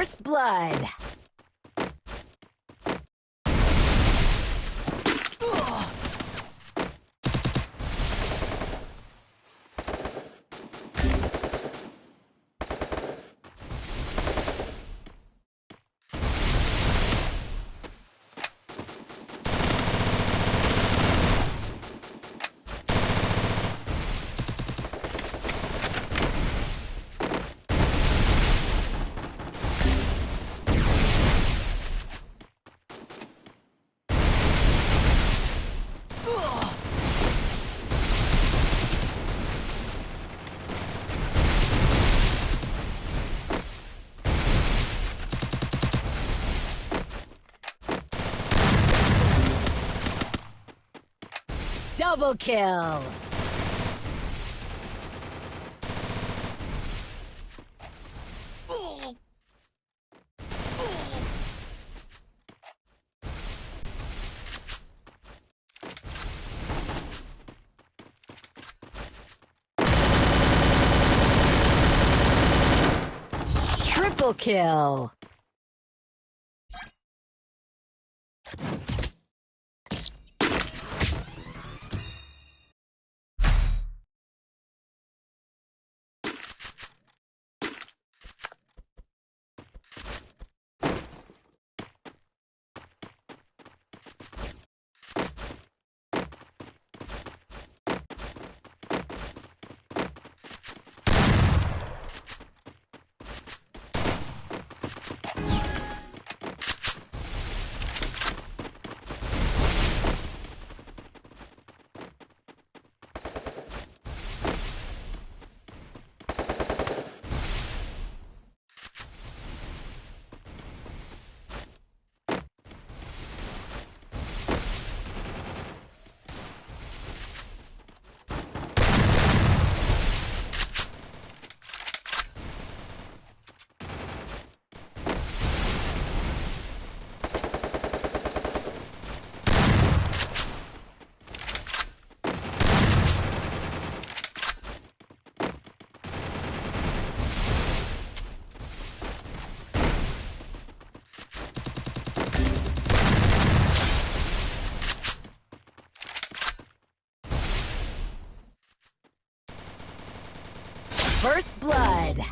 First blood. Double kill! Triple kill! First blood.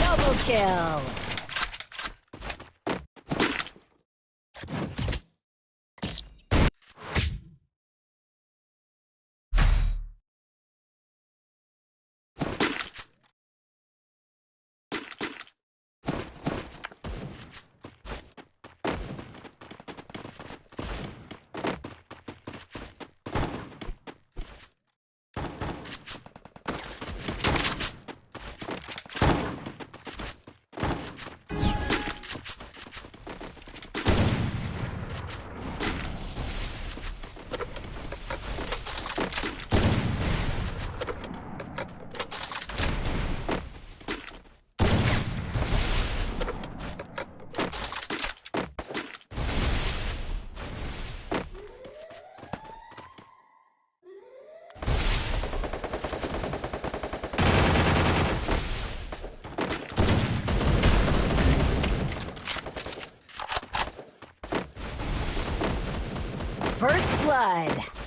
Double kill. First blood.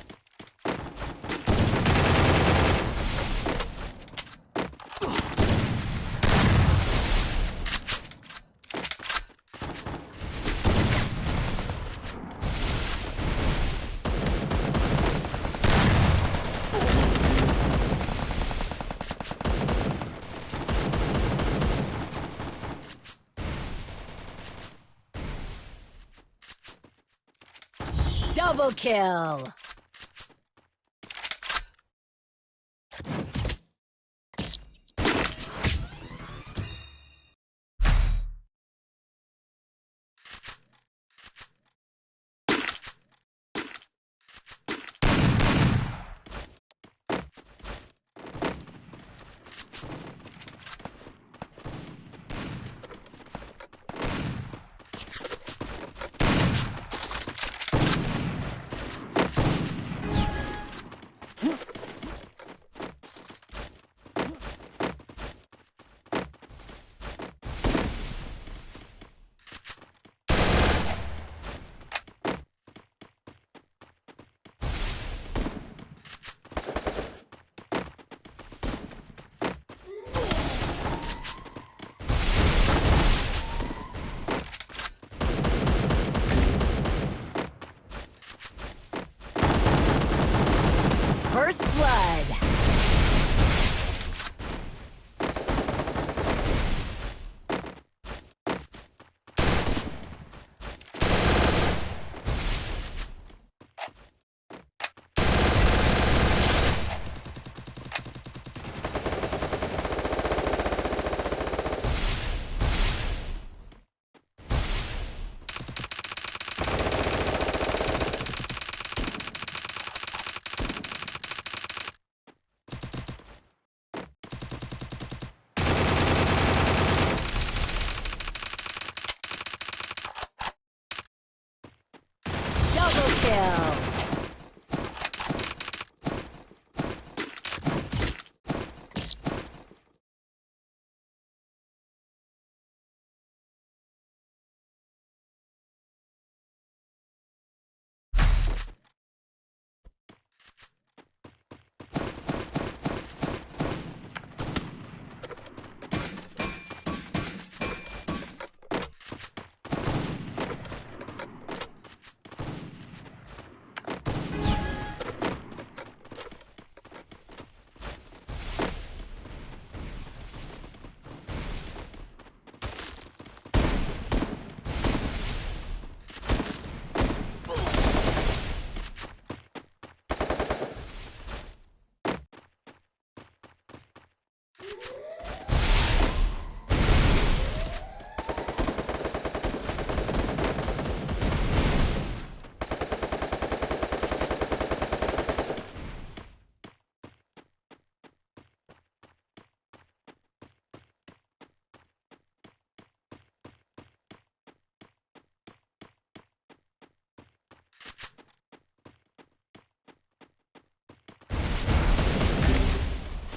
Double kill! First blood. Double kill.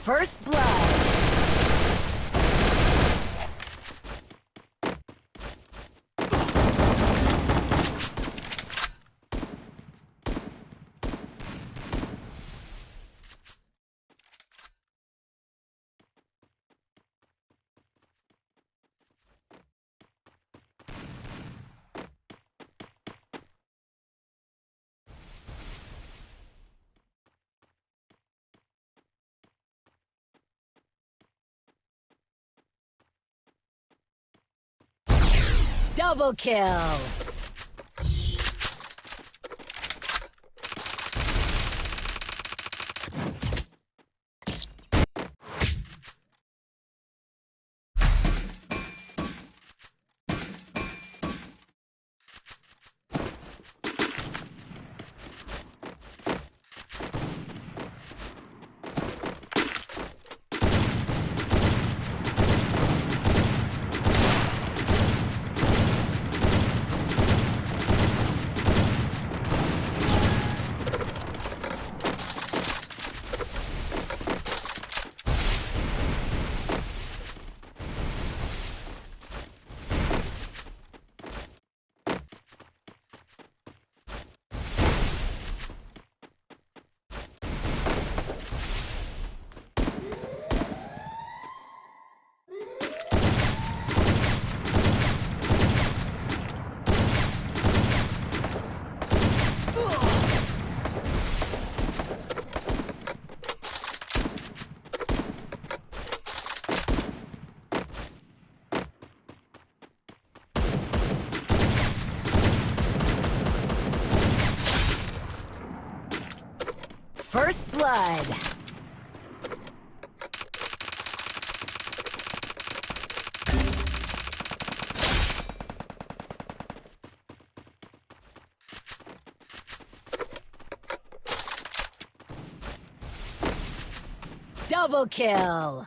First blood. Double kill. Double kill.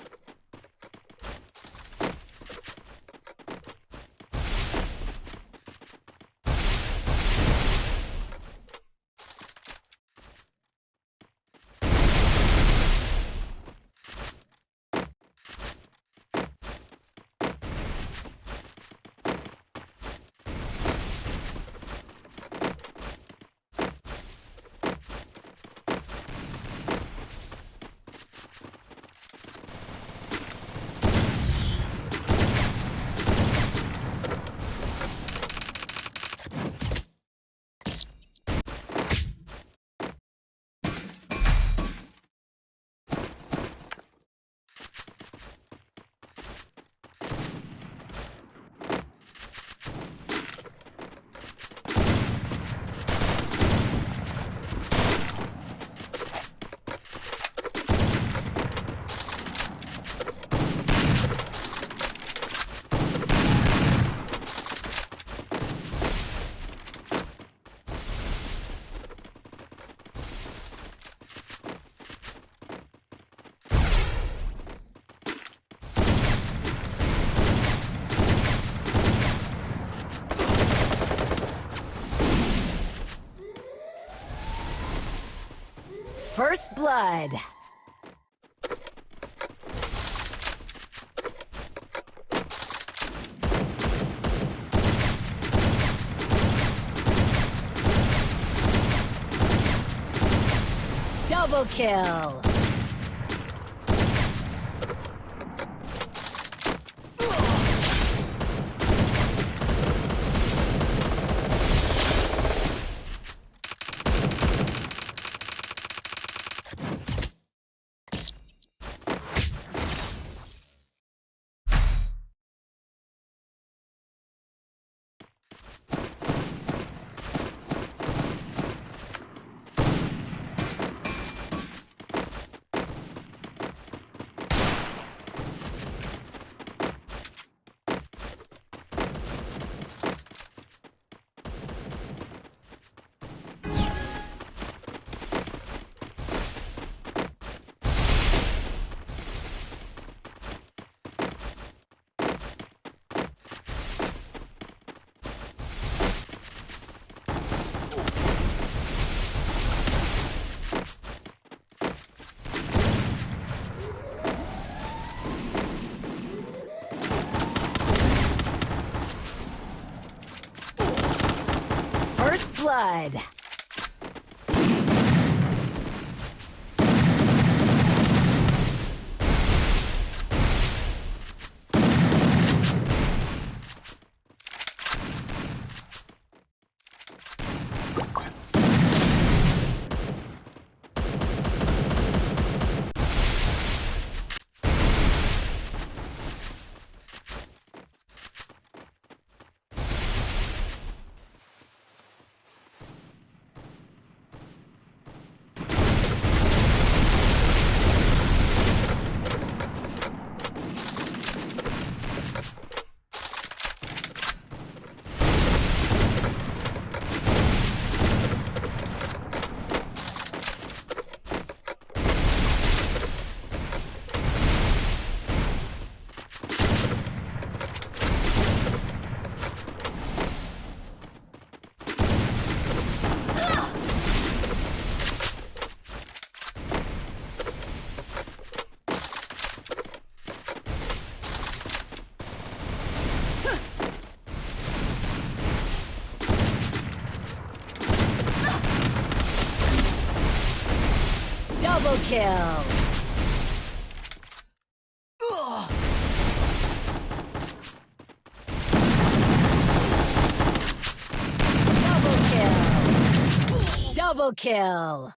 First blood. Double kill. First blood. Kill. Double kill. Double kill.